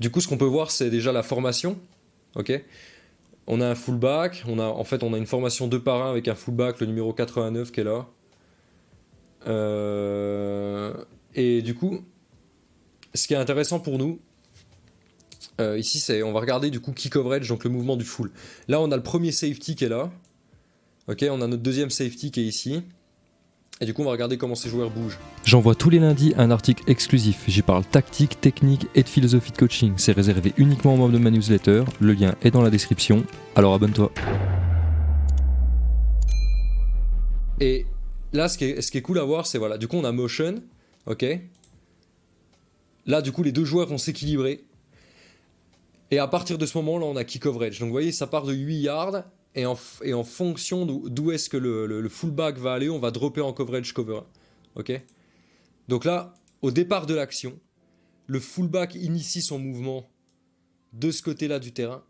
Du coup, ce qu'on peut voir, c'est déjà la formation. On a un fullback. On en fait, on a une formation 2 par 1 avec un fullback, le numéro 89 qui est là. Euh, et du coup, ce qui est intéressant pour nous, euh, ici, c'est on va regarder du coup key coverage, donc le mouvement du full. Là, on a le premier safety qui est là. On a notre deuxième safety qui est ici. Et du coup, on va regarder comment ces joueurs bougent. J'envoie tous les lundis un article exclusif. J'y parle tactique, technique et de philosophie de coaching. C'est réservé uniquement aux membres de ma newsletter. Le lien est dans la description. Alors abonne-toi. Et là, ce qui est, ce qui est cool à voir, c'est voilà, du coup, on a motion, ok Là, du coup, les deux joueurs vont s'équilibrer. Et à partir de ce moment-là, on a key coverage. Donc, vous voyez, ça part de 8 yards. Et en, fonction d'où est-ce que le, fullback va aller, on va dropper en coverage cover. Ok? Donc là, au départ de l'action, le fullback initie son mouvement de ce côté-là du terrain.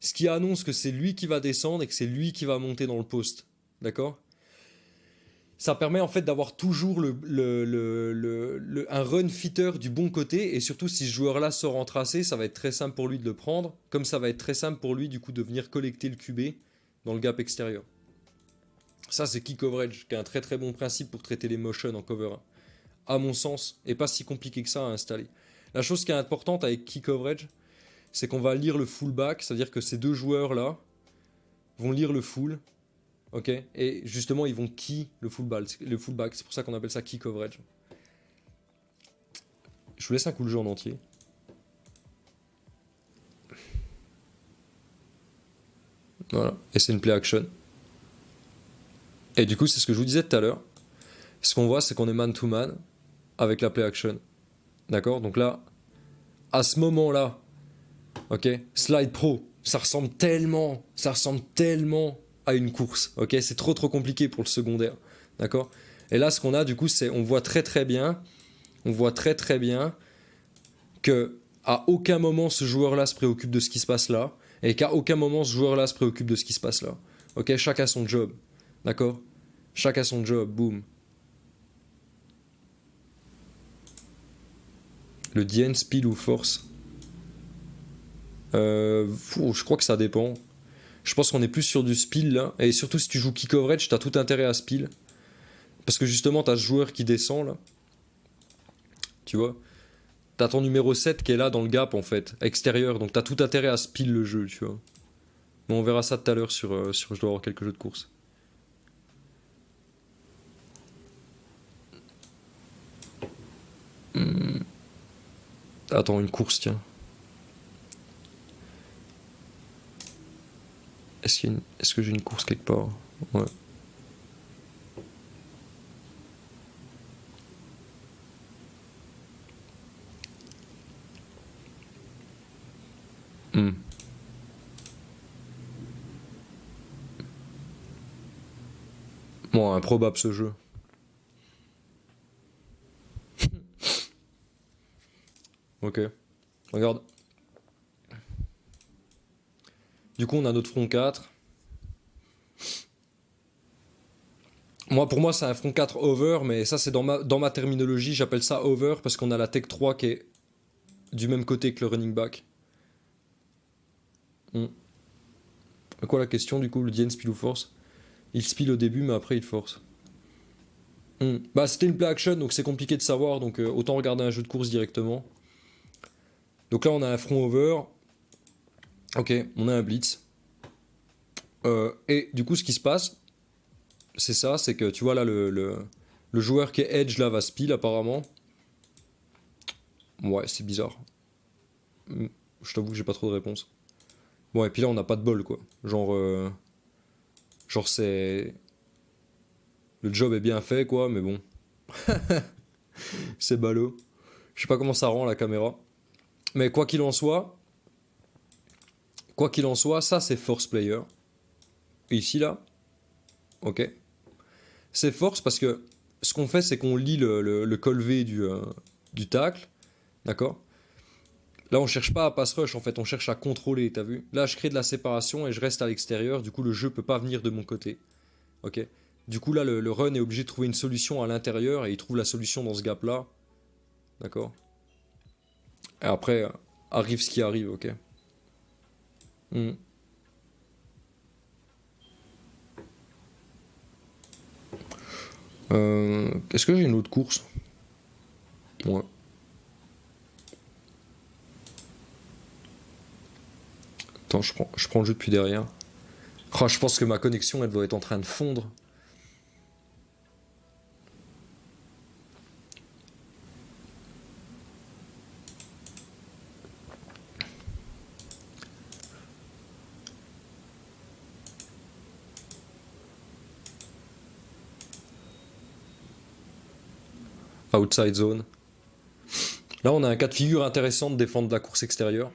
Ce qui annonce que c'est lui qui va descendre et que c'est lui qui va monter dans le poste. D'accord? Ça permet en fait d'avoir toujours un run fitter du bon côté et surtout si ce joueur là sort en tracé ça va être très simple pour lui de le prendre comme ça va être très simple pour lui du coup de venir collecter le QB dans le gap extérieur ça c'est key coverage qui est un très très bon principe pour traiter les motions en cover 1 à mon sens et pas si compliqué que ça à installer la chose qui est importante avec key coverage c'est qu'on va lire le fullback c'est à dire que ces deux joueurs là vont lire le full Ok Et justement, ils vont key le fullback. Le. C'est pour ça qu'on appelle ça key coverage. Je vous laisse un coup de jeu en entier. Et c'est une play action. Et du coup, c'est ce que je vous disais tout à l'heure. Ce qu'on voit, c'est qu'on est man to man avec la play action. D'accord? Donc là, à ce moment-là, ok, slide pro, ça ressemble tellement, ça ressemble tellement à une course. Ok, c'est trop trop compliqué pour le secondaire. D'accord? Et là, ce qu'on a du coup, c'est on voit très très bien, on voit très très bien que à aucun moment ce joueur-là se préoccupe de ce qui se passe là, et qu'à aucun moment ce joueur-là se préoccupe de ce qui se passe là. Ok, chacun son job. D'accord? Chacun son job. Boum. Le DN, speed ou force? Euh, Je crois que ça dépend. Je pense qu'on est plus sur du spill là. Et surtout si tu joues key coverage, t'as tout intérêt à spill. Parce que justement, t'as ce joueur qui descend là. Tu vois? T'as ton numéro 7 qui est là dans le gap en fait, extérieur. Donc t'as tout intérêt à spill le jeu, tu vois. Bon, on verra ça tout à l'heure sur, euh, sur je dois avoir quelques jeux de course. Hmm. Attends, une course, tiens. Est-ce que j'ai une course quelque part? Ouais. Hmm. Bon, improbable ce jeu. ok. Regarde. Du coup, on a notre front 4. Moi, pour moi, c'est un front 4 over, mais ça, c'est dans ma, dans ma terminologie, j'appelle ça over parce qu'on a la tech 3 qui est du même côté que le running back. Hmm. Quoi la question du coup Le DN spill ou force? Il spill au début, mais après il force. Hmm. Bah, c'était une play action, donc c'est compliqué de savoir, donc euh, autant regarder un jeu de course directement. Donc là, on a un front over. Ok, on a un blitz. Euh, et du coup, ce qui se passe, c'est ça, c'est que tu vois là, le, joueur qui est edge là va spill apparemment. Ouais, c'est bizarre. Hmm, je t'avoue que j'ai pas trop de réponse. Bon, et puis là, on n'a pas de bol, quoi. Genre, euh, genre c'est... Le job est bien fait, quoi, mais bon. c'est ballot. Je sais pas comment ça rend la caméra. Mais quoi qu'il en soit, Quoi qu'il en soit, ça c'est force player. ici là, ok. C'est force parce que ce qu'on fait, c'est qu'on lit le, le, col V du, euh, du tacle, d'accord? Là, on cherche pas à pass rush, en fait, on cherche à contrôler, t'as vu? Là, je crée de la séparation et je reste à l'extérieur, du coup, le jeu peut pas venir de mon côté, ok? Du coup, là, le, run est obligé de trouver une solution à l'intérieur et il trouve la solution dans ce gap-là, d'accord? Et après, arrive ce qui arrive, ok? Hmm. Euh, Est-ce que j'ai une autre course? Ouais. Attends, je prends, je prends le jeu depuis derrière. Oh, je pense que ma connexion, elle doit être en train de fondre. Outside zone. Là, on a un cas de figure intéressant de défendre la course extérieure.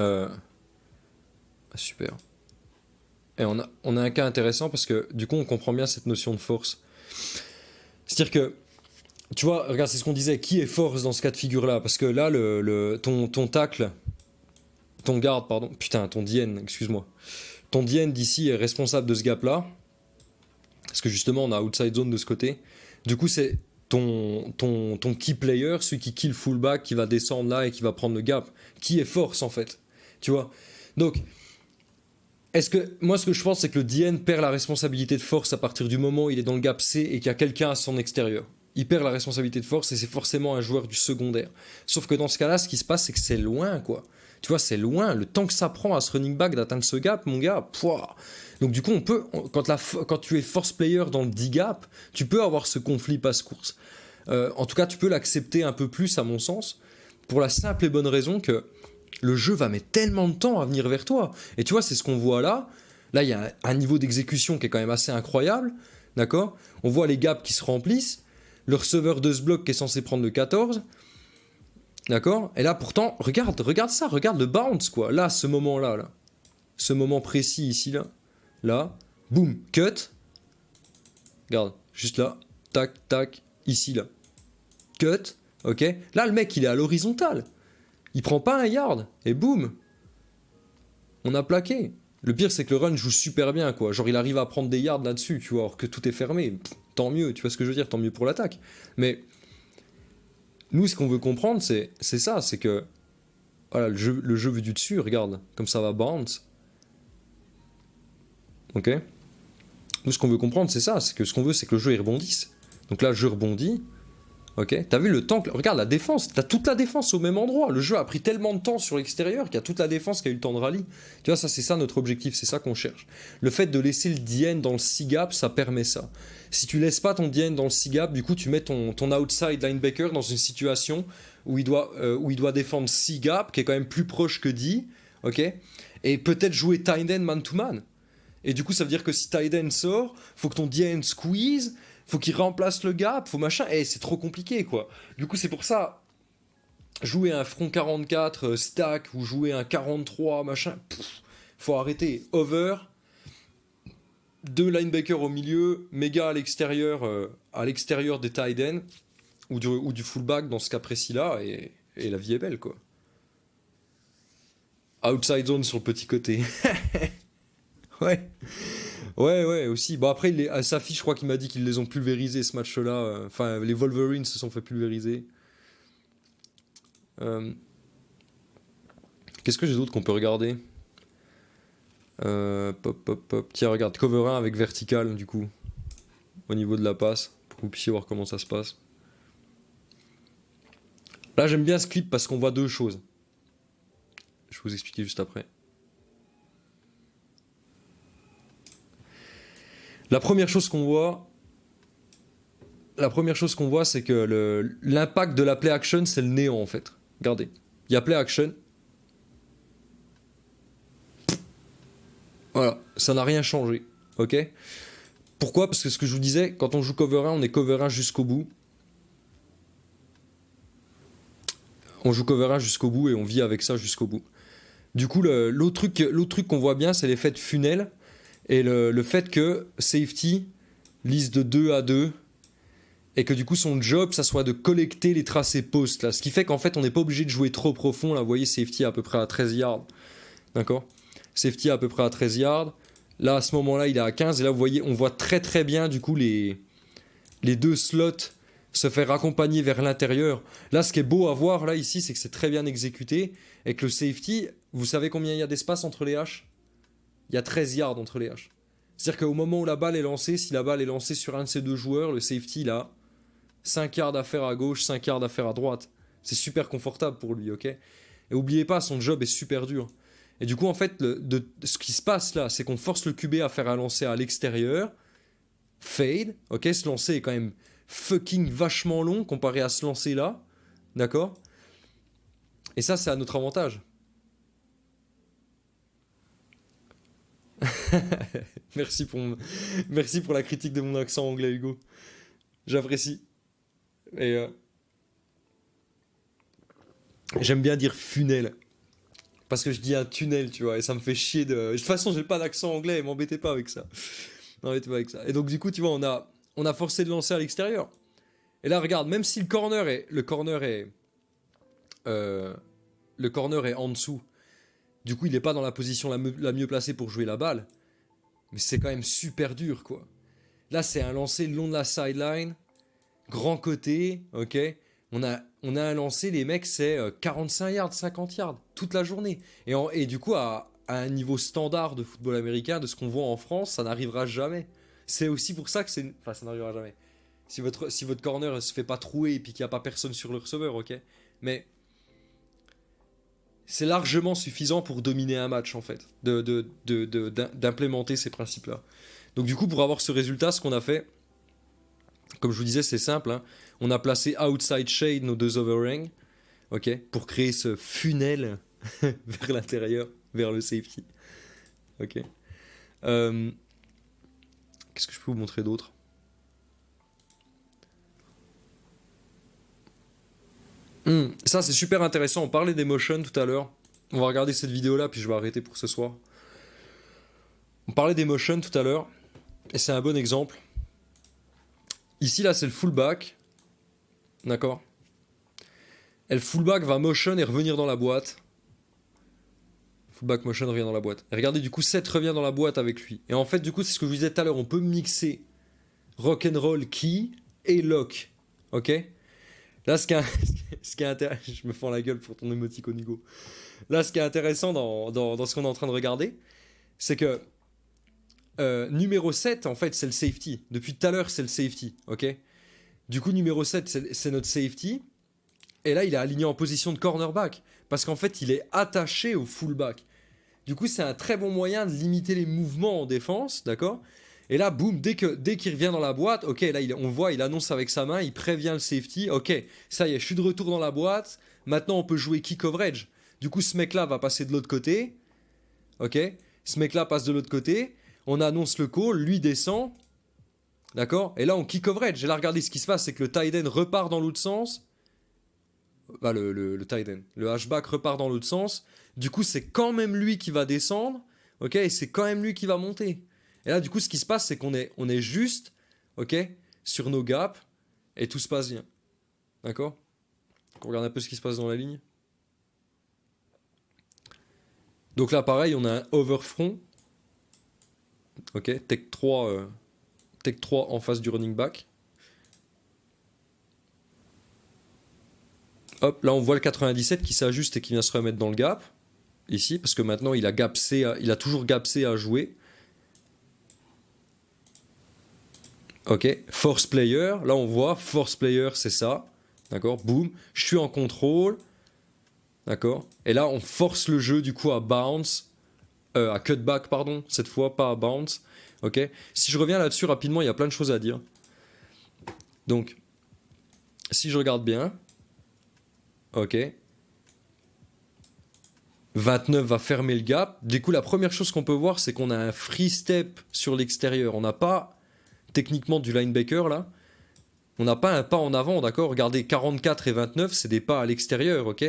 Euh, Super. Et on a, on a un cas intéressant parce que du coup, on comprend bien cette notion de force. C'est-à-dire que, tu vois, regarde, c'est ce qu'on disait, qui est force dans ce cas de figure-là? Parce que là, le, ton, ton tacle, ton garde, pardon, putain, ton DN, excuse-moi. Ton DN d'ici est responsable de ce gap-là. Parce que justement, on a outside zone de ce côté. Du coup, c'est ton, ton, ton key player, celui qui kill fullback, qui va descendre là et qui va prendre le gap. Qui est force, en fait? Tu vois Donc, est-ce que moi ce que je pense c'est que le DN perd la responsabilité de force à partir du moment où il est dans le gap C et qu'il y a quelqu'un à son extérieur. Il perd la responsabilité de force et c'est forcément un joueur du secondaire. Sauf que dans ce cas-là, ce qui se passe c'est que c'est loin quoi. Tu vois, c'est loin. Le temps que ça prend à ce running back d'atteindre ce gap, mon gars, pouah. Donc du coup, on peut, quand tu es force player dans le 10 gap, tu peux avoir ce conflit passe-course. Euh, en tout cas, tu peux l'accepter un peu plus à mon sens, pour la simple et bonne raison que le jeu va mettre tellement de temps à venir vers toi. Et tu vois, c'est ce qu'on voit là. Là, il y a un, niveau d'exécution qui est quand même assez incroyable. D'accord? On voit les gaps qui se remplissent. Le receveur de ce bloc qui est censé prendre le 14. D'accord? Et là, pourtant, regarde, regarde ça, regarde le bounce, quoi. Là, ce moment-là, là. Ce moment précis ici, là. Là. Boum, cut. Regarde, juste là. Tac, tac, ici, là. Cut. Ok? Là, le mec, il est à l'horizontale. Il prend pas un yard et boum On a plaqué. Le pire c'est que le run joue super bien quoi. Genre il arrive à prendre des yards là-dessus, tu vois, alors que tout est fermé. Tant mieux, tu vois ce que je veux dire, tant mieux pour l'attaque. Mais nous ce qu'on veut comprendre c'est ça, c'est que voilà, le jeu, le jeu vu du dessus, regarde, comme ça va bounce. OK? Nous ce qu'on veut comprendre c'est ça, c'est que ce qu'on veut c'est que le jeu il rebondisse. Donc là le jeu rebondit, Ok, t'as vu le temps que... Regarde la défense, t'as toute la défense au même endroit. Le jeu a pris tellement de temps sur l'extérieur qu'il y a toute la défense qui a eu le temps de rallye. Tu vois, ça c'est ça notre objectif, c'est ça qu'on cherche. Le fait de laisser le DN dans le C-gap, ça permet ça. Si tu laisses pas ton DN dans le C-gap, du coup tu mets ton, ton outside linebacker dans une situation où il doit, euh, où il doit défendre C-gap, qui est quand même plus proche que D, ok? Et peut-être jouer tight man-to-man. Et du coup ça veut dire que si tight end sort, faut que ton DN squeeze, faut qu'il remplace le gap, faut machin, et c'est trop compliqué quoi. Du coup, c'est pour ça, jouer un front 44 euh, stack ou jouer un 43 machin, pff, faut arrêter. Over, deux linebackers au milieu, méga à l'extérieur, euh, à l'extérieur des tight ends ou du, ou du fullback dans ce cas précis là, et, et la vie est belle quoi. Outside zone sur le petit côté. ouais. Ouais, ouais, aussi. Bon, après, il les- à sa fiche, je crois qu'il m'a dit qu'ils les ont pulvérisés ce match-là. Enfin, les Wolverines se sont fait pulvériser. Euh, Qu'est-ce que j'ai d'autre qu'on peut regarder? Euh. Tiens, regarde, cover 1 avec vertical, du coup. Au niveau de la passe, pour que vous puissiez voir comment ça se passe. Là, j'aime bien ce clip parce qu'on voit deux choses. Je vais vous expliquer juste après. La première chose qu'on voit, c'est que l'impact de la play action, c'est le néant en fait. Regardez, il y a play action. Voilà, ça n'a rien changé, ok? Pourquoi? Parce que ce que je vous disais, quand on joue cover 1, on est cover 1 jusqu'au bout. On joue cover 1 jusqu'au bout et on vit avec ça jusqu'au bout. Du coup, le- l'autre truc, l'autre truc qu'on voit bien, c'est l'effet de funnel et le, fait que safety lise de 2 à 2 et que du coup son job ça soit de collecter les tracés post ce qui fait qu'en fait on n'est pas obligé de jouer trop profond. Là vous voyez safety à peu près à 13 yards. D'accord? Safety à peu près à 13 yards. Là à ce moment là il est à 15 et là vous voyez on voit très très bien du coup les les deux slots se faire accompagner vers l'intérieur. Là, ce qui est beau à voir, là, ici, c'est que c'est très bien exécuté. Et que le safety, vous savez combien il y a d'espace entre les haches? Il y a 13 yards entre les haches. C'est-à-dire qu'au moment où la balle est lancée, si la balle est lancée sur un de ces deux joueurs, le safety, il a 5 yards à faire à gauche, 5 yards à faire à droite. C'est super confortable pour lui, ok? Et oubliez pas, son job est super dur. Et du coup, en fait, ce qui se passe là, c'est qu'on force le QB à faire un lancer à l'extérieur, fade, ok? Ce lancer est quand même fucking vachement long comparé à ce lancer là, d'accord? Et ça, c'est à notre avantage. merci, pour merci pour la critique de mon accent anglais, Hugo. J'apprécie. Et euh, j'aime bien dire funnel. Parce que je dis un tunnel, tu vois, et ça me fait chier de. De toute façon, j'ai pas d'accent anglais, m'embêtez pas avec ça. M'embêtez pas avec ça. Et donc, du coup, tu vois, on a, on a forcé de lancer à l'extérieur. Et là, regarde, même si le corner est. Le corner est. Euh, le corner est en dessous. Du coup, il n'est pas dans la position la, mieux placée pour jouer la balle. Mais c'est quand même super dur, quoi. Là, c'est un lancer le long de la sideline. Grand côté, ok on a, on a un lancé, les mecs, c'est 45 euh, yards, 50 yards, toute la journée. Et, du coup, à, un niveau standard de football américain, de ce qu'on voit en France, ça n'arrivera jamais. C'est aussi pour ça que c'est... Enfin, ça n'arrivera jamais. Si votre, si votre corner ne se fait pas trouer et puis qu'il n'y a pas personne sur le receveur, ok Mais c'est largement suffisant pour dominer un match, en fait, d'implémenter ces principes-là. Donc du coup, pour avoir ce résultat, ce qu'on a fait, comme je vous disais, c'est simple. Hein. On a placé outside shade nos deux overhangs, ok, pour créer ce funnel vers l'intérieur, vers le safety. Ok. Euh, qu'est-ce que je peux vous montrer d'autre hmm, Ça, c'est super intéressant. On parlait des motions tout à l'heure. On va regarder cette vidéo-là, puis je vais arrêter pour ce soir. On parlait des motions tout à l'heure, et c'est un bon exemple. Ici, là, c'est le fullback. D'accord? Et le fullback va motion et revenir dans la boîte. Fullback motion revient dans la boîte. Regardez, du coup, 7 revient dans la boîte avec lui. Et en fait, du coup, c'est ce que je vous disais tout à l'heure. On peut mixer rock and roll key et lock. Ok? Là, ce qui est, intéressant... Je me fends la gueule pour ton émoticône. Là, ce qui est intéressant dans ce qu'on est en train de regarder, c'est que euh, numéro 7, en fait, c'est le safety. Depuis tout à l'heure, c'est le safety, ok? Du coup, numéro 7, c'est notre safety. Et là, il est aligné en position de cornerback. Parce qu'en fait, il est attaché au fullback. Du coup, c'est un très bon moyen de limiter les mouvements en défense, d'accord? Et là, boum, dès qu'il dès qu'il revient dans la boîte, ok, là, il, on voit, il annonce avec sa main, il prévient le safety, ok, ça y est, je suis de retour dans la boîte, maintenant on peut jouer key coverage. Du coup, ce mec-là va passer de l'autre côté, ok Ce mec-là passe de l'autre côté, on annonce le call, lui descend, d'accord Et là, on kick coverage. Et là, regardez ce qui se passe, c'est que le tight repart dans l'autre sens. Bah, le, le, le tight. Le hashback repart dans l'autre sens. Du coup, c'est quand même lui qui va descendre, ok Et c'est quand même lui qui va monter. Et là, du coup, ce qui se passe, c'est qu'on est, on est juste, ok Sur nos gaps, et tout se passe bien. D'accord? On regarde un peu ce qui se passe dans la ligne. Donc là, pareil, on a un overfront Ok, Tech 3, euh, Tech 3 en face du running back. Hop, là on voit le 97 qui s'ajuste et qui vient se remettre dans le gap. Ici, parce que maintenant il a, il a toujours gapsé à jouer. Ok, force player, là on voit, force player c'est ça. D'accord, boum, je suis en contrôle. D'accord, et là on force le jeu du coup à bounce euh, à cutback, pardon, cette fois, pas à bounce. Ok Si je reviens là-dessus rapidement, il y a plein de choses à dire. Donc, si je regarde bien, ok, 29 va fermer le gap. Du coup, la première chose qu'on peut voir, c'est qu'on a un free step sur l'extérieur. On n'a pas techniquement du linebacker là. On n'a pas un pas en avant, d'accord? Regardez, 44 et 29, c'est des pas à l'extérieur, ok?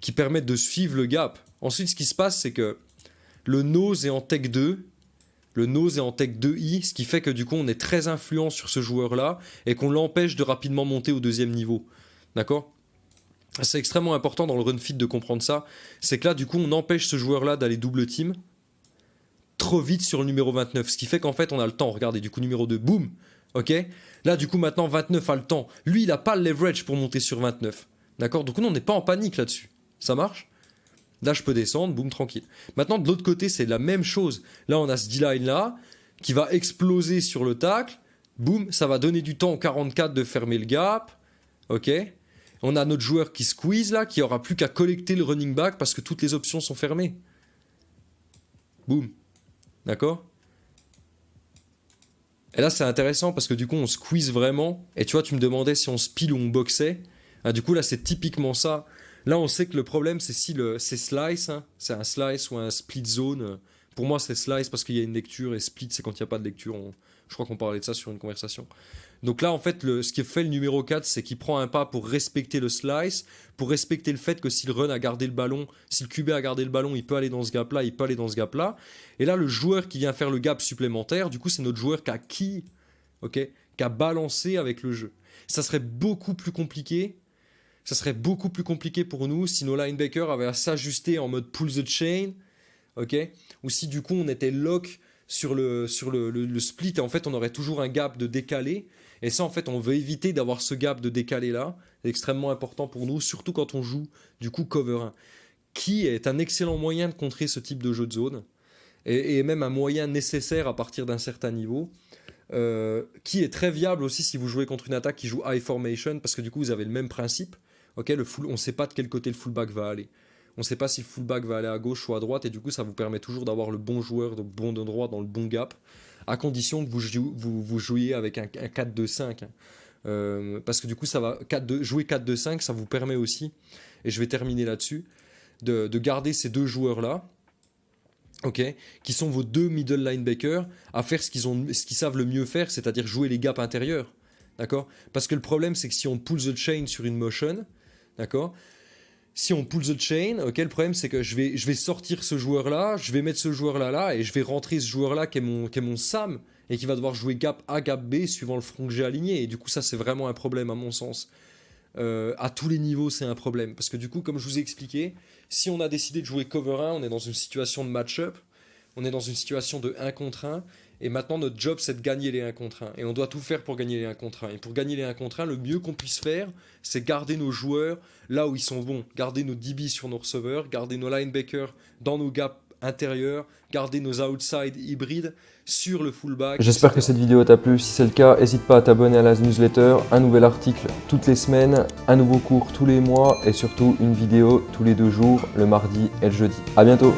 Qui permettent de suivre le gap. Ensuite, ce qui se passe, c'est que le nose est en tech 2. Le nose est en tech 2i, ce qui fait que du coup on est très influent sur ce joueur-là et qu'on l'empêche de rapidement monter au deuxième niveau. D'accord? C'est extrêmement important dans le run fit de comprendre ça. C'est que là du coup on empêche ce joueur-là d'aller double team trop vite sur le numéro 29. Ce qui fait qu'en fait on a le temps. Regardez, du coup numéro 2, boum Ok? Là, du coup, maintenant, 29 a le temps. Lui, il n'a pas le leverage pour monter sur 29. D'accord? Donc, nous, on n'est pas en panique là-dessus. Ça marche? Là, je peux descendre, boum, tranquille. Maintenant, de l'autre côté, c'est la même chose. Là, on a ce D-line là qui va exploser sur le tacle. Boum, ça va donner du temps au 44 de fermer le gap. Ok? On a notre joueur qui squeeze là, qui aura plus qu'à collecter le running back parce que toutes les options sont fermées. Boum. D'accord? Et là, c'est intéressant parce que du coup, on squeeze vraiment. Et tu vois, tu me demandais si on spile ou on boxait. Ah, du coup, là, c'est typiquement ça. Là, on sait que le problème, c'est si c'est slice, hein. c'est un slice ou un split zone. Pour moi, c'est slice parce qu'il y a une lecture et split, c'est quand il n'y a pas de lecture. Je crois qu'on parlait de ça sur une conversation. Donc là, en fait, le, ce qui fait le numéro 4, c'est qu'il prend un pas pour respecter le slice, pour respecter le fait que si le run a gardé le ballon, si le QB a gardé le ballon, il peut aller dans ce gap-là, il peut aller dans ce gap-là. Et là, le joueur qui vient faire le gap supplémentaire, du coup, c'est notre joueur qui a qui, ok, qui a balancé avec le jeu. Ça serait beaucoup plus compliqué ça serait beaucoup plus compliqué pour nous si nos linebackers avaient à s'ajuster en mode pull the chain, ok Ou si du coup on était lock sur le, sur le, split et en fait on aurait toujours un gap de décalé. Et ça en fait on veut éviter d'avoir ce gap de décalé là. C'est extrêmement important pour nous, surtout quand on joue du coup cover 1. Qui est un excellent moyen de contrer ce type de jeu de zone et, même un moyen nécessaire à partir d'un certain niveau. Euh, qui est très viable aussi si vous jouez contre une attaque qui joue high formation parce que du coup vous avez le même principe le full, on ne sait pas de quel côté le fullback va aller. On ne sait pas si le fullback va aller à gauche ou à droite, et du coup, ça vous permet toujours d'avoir le bon joueur de bon endroit dans le bon gap, à condition que vous, jouiez avec un, 4-2-5. Hein. Euh, parce que du coup, ça va 4 jouer 4-2-5, ça vous permet aussi, et je vais terminer là-dessus, de, garder ces deux joueurs-là, ok, qui sont vos deux middle linebackers, à faire ce qu'ils ce qu'ils savent le mieux faire, c'est-à-dire jouer les gaps intérieurs. D'accord? Parce que le problème, c'est que si on pull the chain sur une motion, D'accord? Si on pull the chain, ok, le problème c'est que je vais, je vais sortir ce joueur-là, je vais mettre ce joueur-là là, et je vais rentrer ce joueur-là qui, est mon, qui est mon Sam, et qui va devoir jouer gap A, gap B, suivant le front que j'ai aligné. Et du coup, ça c'est vraiment un problème à mon sens. Euh, à tous les niveaux, c'est un problème. Parce que du coup, comme je vous ai expliqué, si on a décidé de jouer cover 1, on est dans une situation de match-up, on est dans une situation de 1 contre 1, et maintenant, notre job, c'est de gagner les 1 contre 1. Et on doit tout faire pour gagner les 1 contre 1. Et pour gagner les 1 contre 1, le mieux qu'on puisse faire, c'est garder nos joueurs là où ils sont bons. Garder nos DB sur nos receveurs, garder nos linebackers dans nos gaps intérieurs, garder nos outside hybrides sur le fullback. J'espère que cette vidéo t'a plu. Si c'est le cas, n'hésite pas à t'abonner à la newsletter. Un nouvel article toutes les semaines, un nouveau cours tous les mois et surtout une vidéo tous les deux jours, le mardi et le jeudi. A bientôt